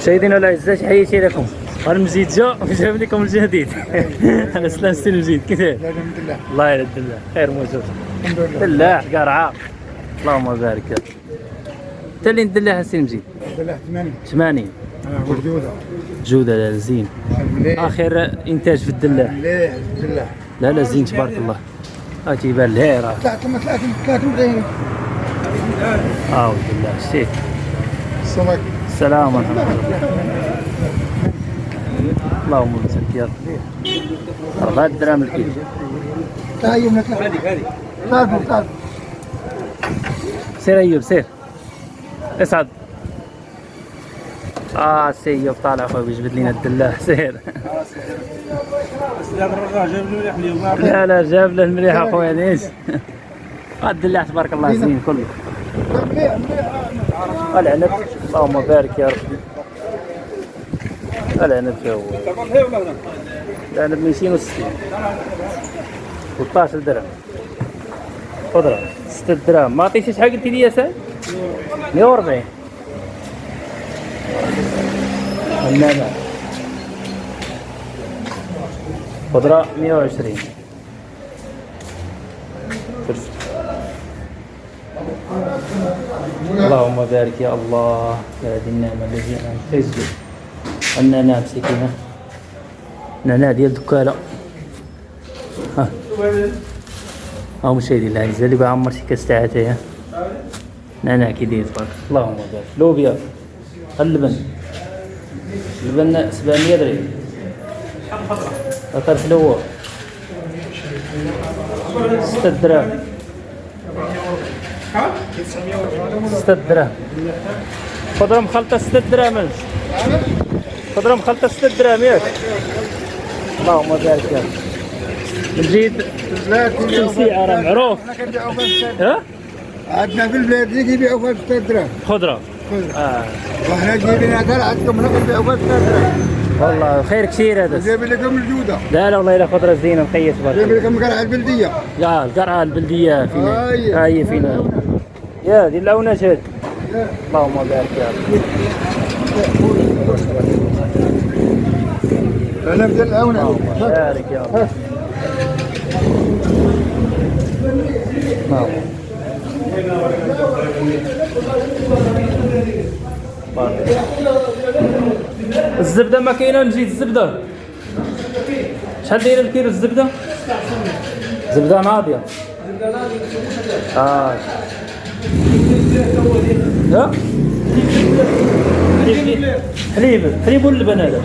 مشاهدينا الاعزاء تحياتي لكم. المزيد جا وجاب لكم الجديد. أنا سلام السي المزيد كيف؟ الحمد لله. الله يرد الله خير موجود. الحمد لله. دلاع قرعه اللهم بارك. انت اللي ندلعها السي المزيد ثمانية. 80 آه وجودة جودة. لا زين. مليح. آخر إنتاج في الدلاع مليح الحمد لله لا لا زين تبارك الله. ها تيبان لها راه. ثلاثة ما ثلاثة ثلاثة مدينة آه ولد الله شتي السمك السلام ورحمة الله. اللهم بارك يا راه غاد الدرهم الكيلو لا سير أيوب سير. اسعد. آه سي ايوب طالع خويا بيجبد لنا الدلاع سير. لا لا جاب له المليح اخويا ليش؟ الدلاع تبارك الله زين كله. العنب. اللهم بارك يا ربي. العنب هو؟ العنب 260 13 درهم. خضرة 6 دراهم ما عطيتي شحال قلتي لي يا سعد 140 النعناع. خضرة 120 اللهم بارك يا الله يا هذه النعمة التي أنعمت. تسجد النعناع مسكينة نعناع ديال دكالة ها. ها مشاهدي الأعزاء اللي بغا عمر شي كاس تاع اتاي نعناع كي داير تبارك اللهم بارك. لوبيا اللبن اللبن 700 درهم أثر فلور 6 دراهم 6 دراهم خضرة مخلطة 6 دراهم خضرة مخلطة 6 دراهم ياك. اللهم بارك يا نزيد تمسيعة راه معروف. ها؟ عندنا في البلاد اللي كيبيعوا فيها 6 دراهم خضرة. خضرة. آه. وحنا جايبين هذا عندكم هنا كنبيعوا فيها 6 دراهم والله خير كثير هذا. جايبين لكم الجودة. لا لا والله إلا خضرة زينة نقيت تبارك جايبين الله لكم قرعة البلدية. لا القرعة البلدية فينا. هاي. هاي فينا. يا دي اللونات هذه اللهم بارك يا رب. أنا بدل الأونة بارك يا رب. نعم. بارك. الزبدة ما كاينة نجيد الزبدة. شحال دايرة الكيلو الزبدة؟ زبدة ناضية. آه. ها؟ حليب حليب حليب واللبن هذا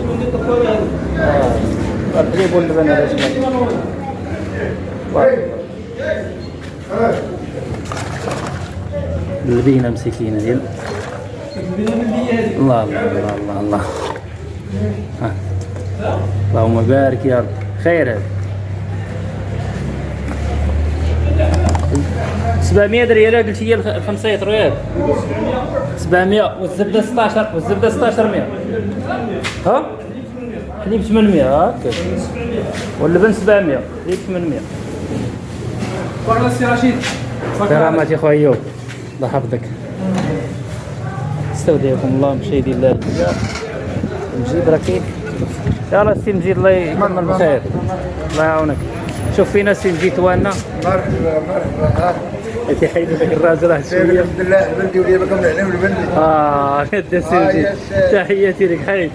الحليب واللبن هذا. اللبينة مسكينة ديال الله الله الله الله الله. اللهم بارك يا رب خير هذا 700 ريال قلت هي الخ- الخمسة ريال. 700 والزبدة 16 والزبدة 16 100 ها؟ حليب 800 هاكا واللبن 700 حليب 800 بارك السي رشيد. كرامات يا خويا ايوب الله يحفظك. استودعكم الله مشاهدي الله. مجيد راكي يلا السي مجيد الله يكمل بخير. الله يعاونك. شوف فينا السي مجيد وأنا مرحبا مرحبا. تيحيد لك الراجل راه شوية. الحمد لله البلدي ولي بكم العلم البلدي آه السي آه، سلام. تحياتي لك حيد.